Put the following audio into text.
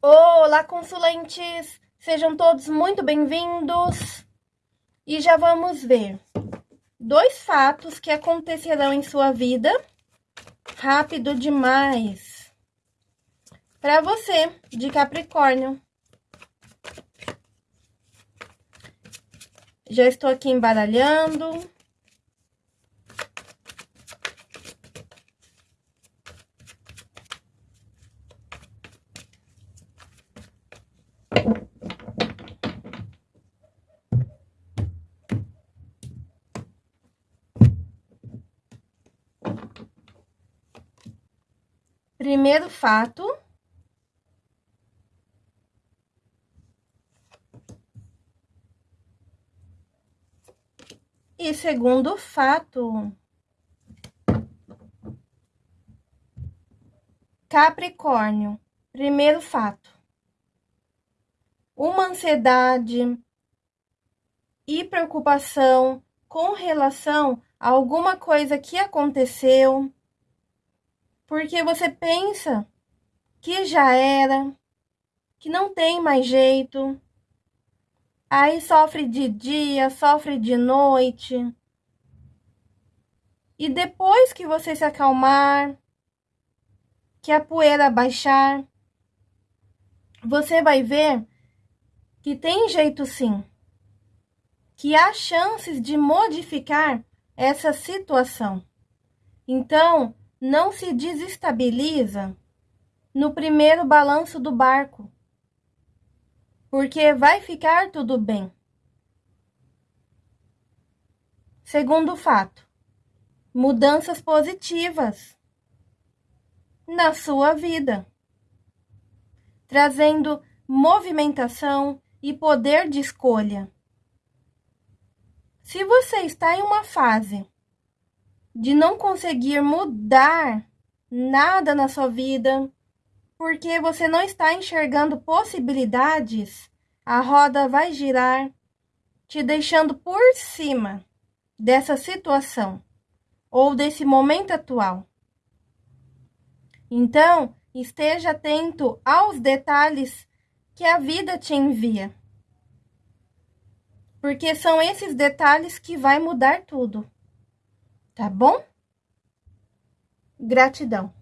Olá, consulentes! Sejam todos muito bem-vindos! E já vamos ver dois fatos que acontecerão em sua vida rápido demais para você de Capricórnio. Já estou aqui embaralhando. Primeiro fato. E segundo fato. Capricórnio, primeiro fato. Uma ansiedade e preocupação com relação a alguma coisa que aconteceu porque você pensa que já era, que não tem mais jeito. Aí sofre de dia, sofre de noite. E depois que você se acalmar, que a poeira baixar, você vai ver que tem jeito sim. Que há chances de modificar essa situação. Então, não se desestabiliza no primeiro balanço do barco, porque vai ficar tudo bem. Segundo fato, mudanças positivas na sua vida, trazendo movimentação e poder de escolha. Se você está em uma fase de não conseguir mudar nada na sua vida, porque você não está enxergando possibilidades, a roda vai girar, te deixando por cima dessa situação ou desse momento atual. Então, esteja atento aos detalhes que a vida te envia. Porque são esses detalhes que vai mudar tudo tá bom? Gratidão.